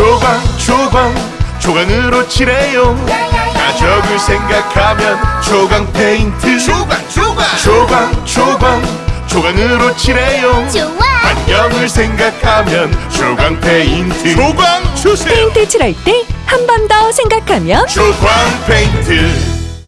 조광 조광 조광으로 칠해요. 가족을 생각하면 조광 페인트. 조광 조광. 조광 조광 조광으로 칠해요. 좋아. 환경을 생각하면 조광 페인트. 조광 주세요. 페인트 칠할 때 한 번 더 생각하면 조광 페인트.